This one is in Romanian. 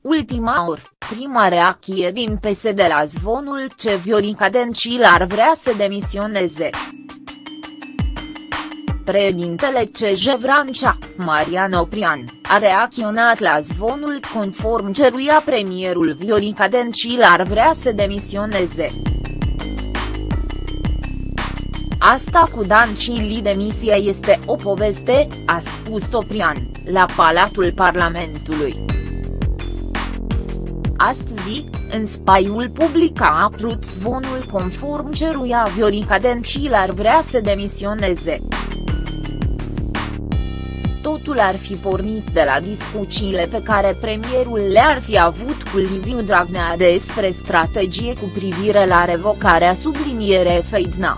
ultima oră, prima reacție din PSD la zvonul ce Viorica Dencil ar vrea să demisioneze. Președintele CJ Vrancea, Marian Oprian, a reacționat la zvonul conform ceruia premierul Viorica Dencil ar vrea să demisioneze. Asta cu Dancili demisia este o poveste, a spus Oprian, la Palatul Parlamentului. Astăzi, în spaiul public a apărut zvonul conform ceruia Viorica Dencil ar vrea să demisioneze. Totul ar fi pornit de la discuțiile pe care premierul le-ar fi avut cu Liviu Dragnea despre strategie cu privire la revocarea subliniere Feidna.